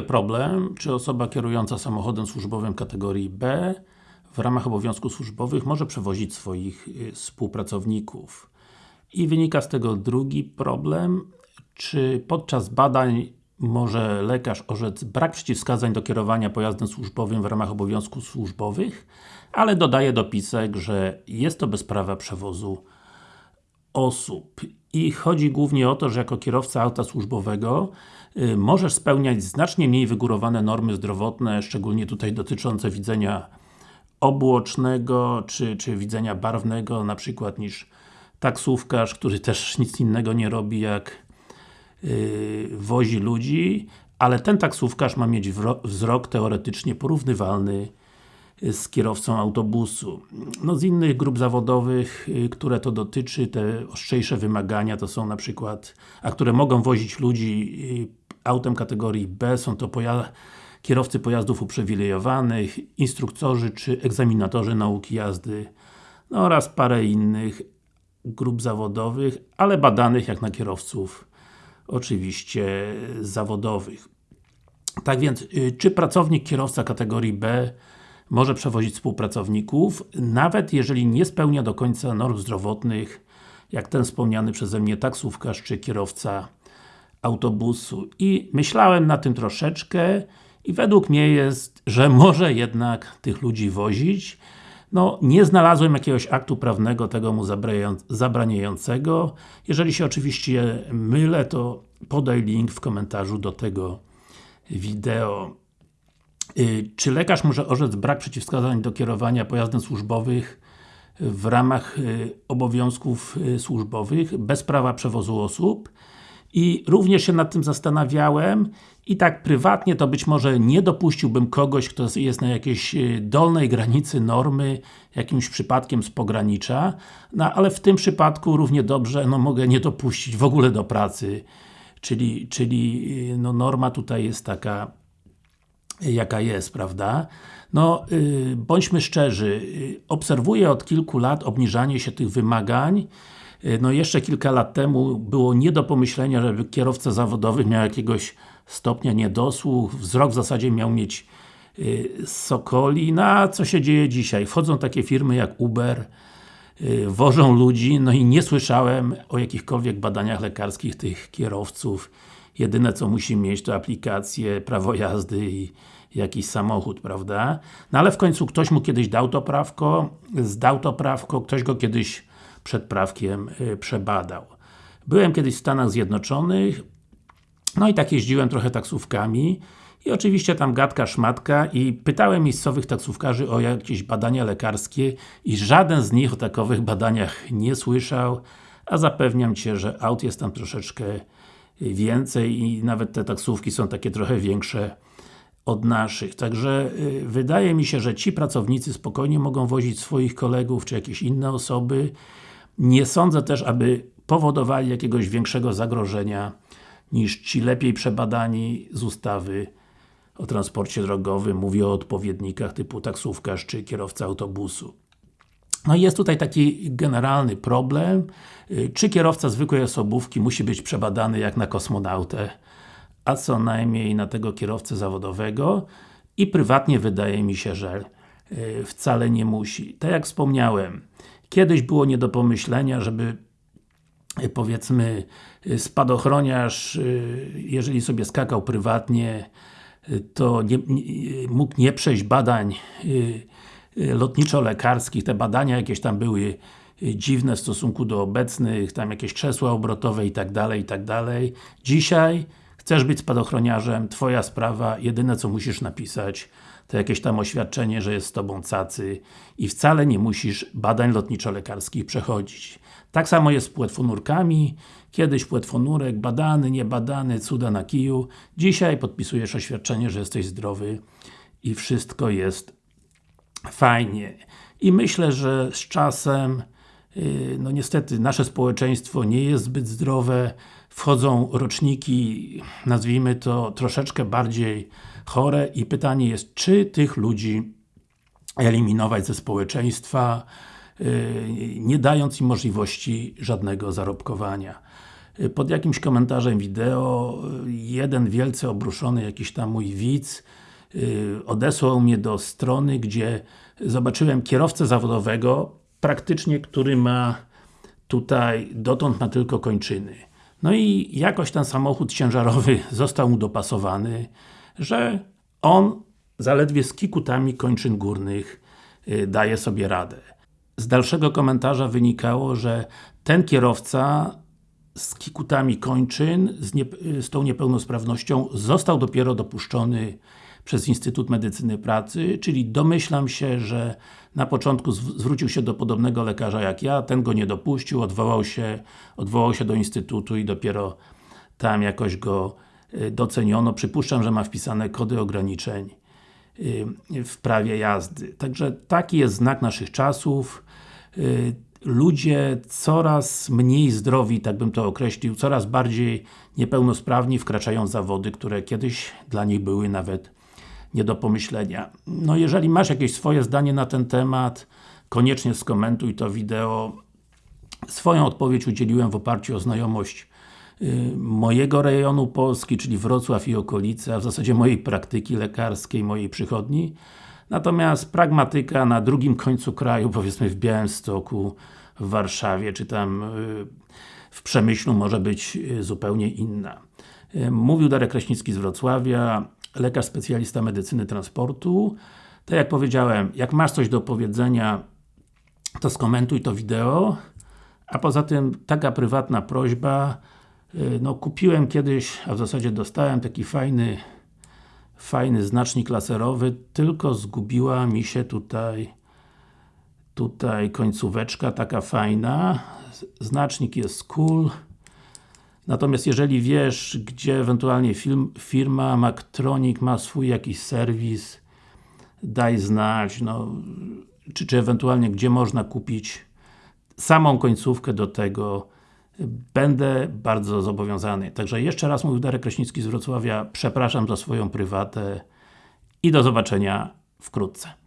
problem, czy osoba kierująca samochodem służbowym kategorii B w ramach obowiązków służbowych może przewozić swoich y, współpracowników. I wynika z tego drugi problem, czy podczas badań może lekarz orzec brak przeciwwskazań do kierowania pojazdem służbowym w ramach obowiązków służbowych, ale dodaje dopisek, że jest to bez prawa przewozu osób. I chodzi głównie o to, że jako kierowca auta służbowego y, możesz spełniać znacznie mniej wygórowane normy zdrowotne, szczególnie tutaj dotyczące widzenia obłocznego, czy, czy widzenia barwnego, na przykład niż taksówkarz, który też nic innego nie robi jak yy, wozi ludzi, ale ten taksówkarz ma mieć wzrok teoretycznie porównywalny z kierowcą autobusu. No z innych grup zawodowych, y, które to dotyczy, te ostrzejsze wymagania to są na przykład, a które mogą wozić ludzi y, autem kategorii B, są to kierowcy pojazdów uprzywilejowanych, instruktorzy czy egzaminatorzy nauki jazdy no oraz parę innych grup zawodowych, ale badanych jak na kierowców oczywiście zawodowych. Tak więc, y, czy pracownik kierowca kategorii B może przewozić współpracowników, nawet jeżeli nie spełnia do końca norm zdrowotnych, jak ten wspomniany przeze mnie taksówkarz czy kierowca autobusu. I myślałem na tym troszeczkę i według mnie jest, że może jednak tych ludzi wozić. No, nie znalazłem jakiegoś aktu prawnego tego mu zabraniającego. Jeżeli się oczywiście mylę, to podaj link w komentarzu do tego wideo. Y, czy lekarz może orzec brak przeciwwskazań do kierowania pojazdem służbowych w ramach y, obowiązków y, służbowych bez prawa przewozu osób? I również się nad tym zastanawiałem i tak prywatnie to być może nie dopuściłbym kogoś, kto jest na jakiejś dolnej granicy normy, jakimś przypadkiem z pogranicza, no ale w tym przypadku równie dobrze no, mogę nie dopuścić w ogóle do pracy. Czyli, czyli no, norma tutaj jest taka jaka jest, prawda? No, yy, bądźmy szczerzy, yy, obserwuję od kilku lat obniżanie się tych wymagań. Yy, no jeszcze kilka lat temu było nie do pomyślenia, żeby kierowca zawodowy miał jakiegoś stopnia niedosłuch, wzrok w zasadzie miał mieć yy, sokoli, no a co się dzieje dzisiaj? Wchodzą takie firmy jak Uber, yy, wożą ludzi, no i nie słyszałem o jakichkolwiek badaniach lekarskich tych kierowców. Jedyne co musi mieć to aplikację, prawo jazdy i jakiś samochód, prawda? No ale w końcu ktoś mu kiedyś dał to prawko, zdał to prawko, ktoś go kiedyś przed prawkiem y, przebadał. Byłem kiedyś w Stanach Zjednoczonych, no i tak jeździłem trochę taksówkami i oczywiście tam gadka, szmatka i pytałem miejscowych taksówkarzy o jakieś badania lekarskie i żaden z nich o takowych badaniach nie słyszał, a zapewniam Cię, że aut jest tam troszeczkę więcej i nawet te taksówki są takie trochę większe od naszych. Także y, wydaje mi się, że ci pracownicy spokojnie mogą wozić swoich kolegów, czy jakieś inne osoby. Nie sądzę też, aby powodowali jakiegoś większego zagrożenia niż ci lepiej przebadani z ustawy o transporcie drogowym, mówię o odpowiednikach typu taksówkarz czy kierowca autobusu. No i jest tutaj taki generalny problem, y, czy kierowca zwykłej osobówki musi być przebadany jak na kosmonautę, a co najmniej na tego kierowcę zawodowego? I prywatnie wydaje mi się, że y, wcale nie musi. Tak jak wspomniałem, kiedyś było nie do pomyślenia, żeby y, powiedzmy spadochroniarz, jeżeli sobie skakał prywatnie, to nie, mógł nie przejść badań lotniczo-lekarskich, te badania jakieś tam były y, dziwne w stosunku do obecnych, tam jakieś krzesła obrotowe i tak dalej, i tak dalej. Dzisiaj chcesz być spadochroniarzem, Twoja sprawa, jedyne co musisz napisać to jakieś tam oświadczenie, że jest z Tobą cacy i wcale nie musisz badań lotniczo-lekarskich przechodzić. Tak samo jest z płetwonurkami, kiedyś płetwonurek, badany, niebadany, cuda na kiju. Dzisiaj podpisujesz oświadczenie, że jesteś zdrowy i wszystko jest fajnie. I myślę, że z czasem y, no niestety nasze społeczeństwo nie jest zbyt zdrowe, wchodzą roczniki, nazwijmy to troszeczkę bardziej chore i pytanie jest, czy tych ludzi eliminować ze społeczeństwa, y, nie dając im możliwości żadnego zarobkowania. y, pod jakimś komentarzem wideo jeden wielce obruszony jakiś tam mój widz odesłał mnie do strony, gdzie zobaczyłem kierowcę zawodowego, praktycznie, który ma tutaj, dotąd ma tylko kończyny. No i jakoś ten samochód ciężarowy został mu dopasowany, że on zaledwie z kikutami kończyn górnych y, daje sobie radę. Z dalszego komentarza wynikało, że ten kierowca z kikutami kończyn, z, nie, z tą niepełnosprawnością został dopiero dopuszczony przez Instytut Medycyny Pracy, czyli domyślam się, że na początku zwrócił się do podobnego lekarza jak ja, ten go nie dopuścił, odwołał się, odwołał się do Instytutu i dopiero tam jakoś go y, doceniono. Przypuszczam, że ma wpisane kody ograniczeń y, w prawie jazdy. Także taki jest znak naszych czasów. Y, ludzie coraz mniej zdrowi, tak bym to określił, coraz bardziej niepełnosprawni wkraczają w zawody, które kiedyś dla nich były nawet nie do pomyślenia. No jeżeli masz jakieś swoje zdanie na ten temat, koniecznie skomentuj to wideo. Swoją odpowiedź udzieliłem w oparciu o znajomość y, mojego rejonu Polski, czyli Wrocław i okolice, a w zasadzie mojej praktyki lekarskiej, mojej przychodni. Natomiast pragmatyka na drugim końcu kraju, powiedzmy w Białymstoku, w Warszawie, czy tam y, w Przemyślu może być y, zupełnie inna. Mówił Darek Kraśnicki z Wrocławia lekarz specjalista medycyny transportu. Tak jak powiedziałem, jak masz coś do powiedzenia, to skomentuj to wideo. A poza tym, taka prywatna prośba, y, no kupiłem kiedyś, a w zasadzie dostałem taki fajny fajny znacznik laserowy, tylko zgubiła mi się tutaj tutaj końcóweczka taka fajna. Znacznik jest cool. Natomiast jeżeli wiesz, gdzie ewentualnie film, firma Mactronic ma swój jakiś serwis, daj znać, no, czy, czy ewentualnie gdzie można kupić samą końcówkę do tego, będę bardzo zobowiązany. Także jeszcze raz mówił Darek Kraśnicki z Wrocławia, przepraszam za swoją prywatę i do zobaczenia wkrótce.